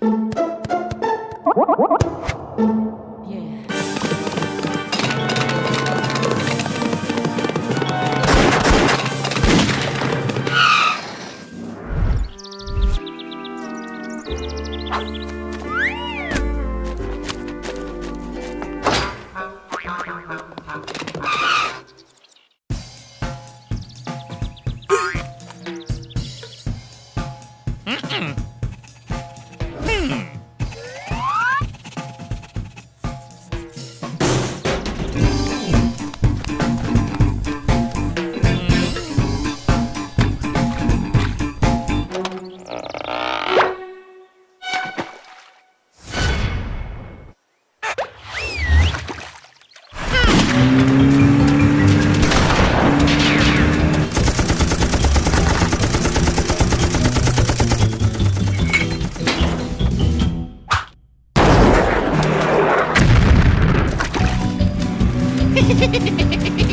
you you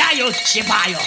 加油七八哟。